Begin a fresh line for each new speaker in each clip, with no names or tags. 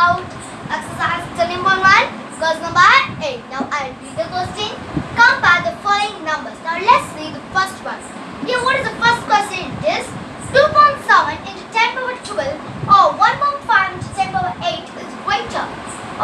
about exercise 13.1 question number 8. Now I'll read the question. Compare the following numbers. Now let's read the first one. Here what is the first question? It is 2.7 into 10 power 12 or 1.5 into 10 power 8 is greater.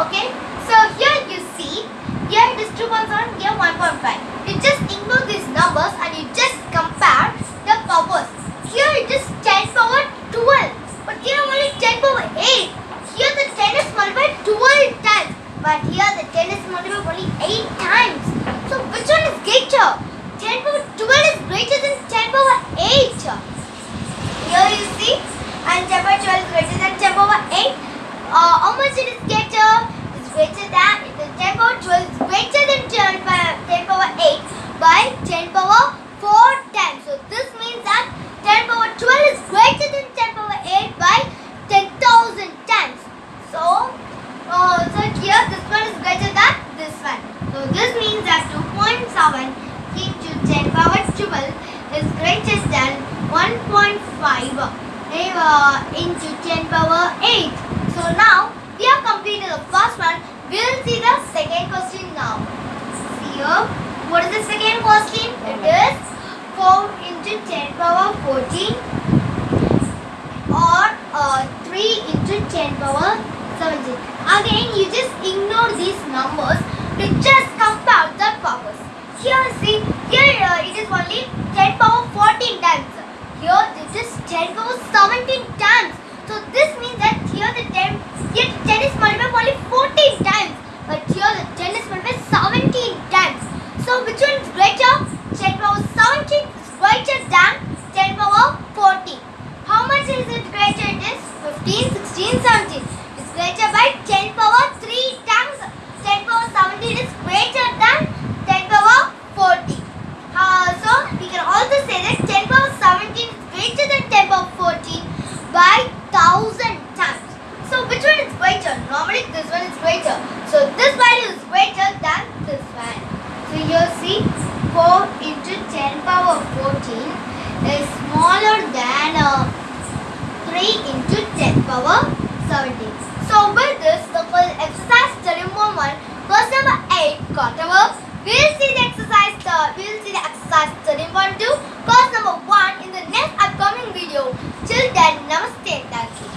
Okay. So here you see, here it is 2.7, here 1.5. You just ignore these numbers and you just compare the powers. Here it is 10 power 12, but here only 10 power 8. Here the 10 is multiplied 12 times, but here the 10 is multiplied only 8 times. So which one is greater? 10 power 12 is greater than 10 power 8. Here you see, and 10 power 12 is greater than 10 power 8. Uh, how much it is greater? It's greater than, it is 10 power 12 is greater than 10 power, 10 power 8 by 10 power 4 times. So this means that 10 power 12 is greater than 10 power 8 by 10,000 times. So, uh, so here this one is greater than this one. So this means that 2.7 into 10 power 12 is than 1.5 uh, into 10 power 8. So now we have completed the first one. We will see the second question now. See here. What is the second question? It is 4 into 10 power 14 or uh, 3 into 10 power 17. Again, you just ignore these numbers to just compare the powers. Here, see, here uh, it is only 10 power 14 times. Here 10 power 17 times. So this means that here the 10, here 10 is multiplied only 14 times. But here the 10 is multiplied 17 times. So which one is greater? 10 power 17 is greater than 10 power 40. How much is it greater? It is 15, 16, 17. It's greater by 10 power 3 times. 10 power 17 is greater than 10 power 40. Uh, so we can also say that 10 power 17 is greater than 10 power 14 by 1000 times. So which one is greater? Normally this one is greater. So this value is greater than this one. So here see 4 into 10 power 14 is smaller than uh, 3 into 10 power 17. So with this, the exercise study moment, verse number 8 got over. We'll see the exercise, uh, we'll see the exercise study one number 1 in the next upcoming video. Till then, namaste.